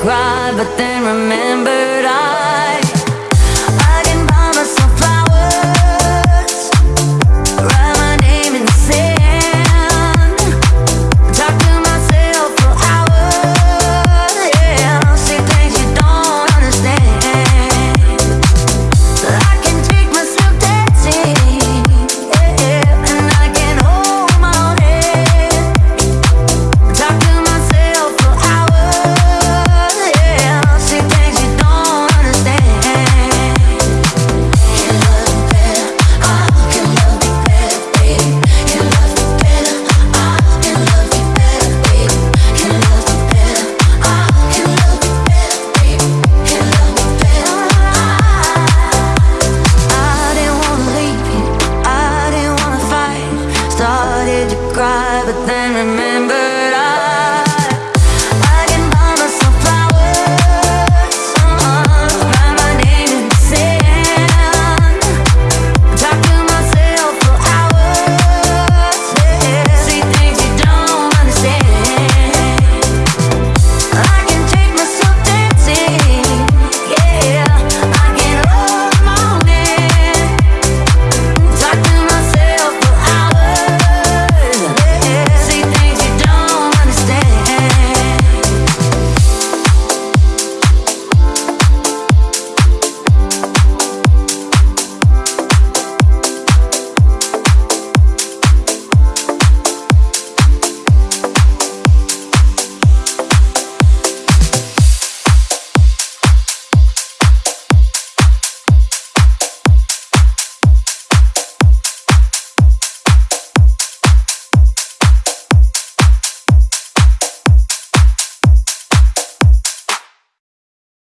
cry, but then remembered cry, but then remember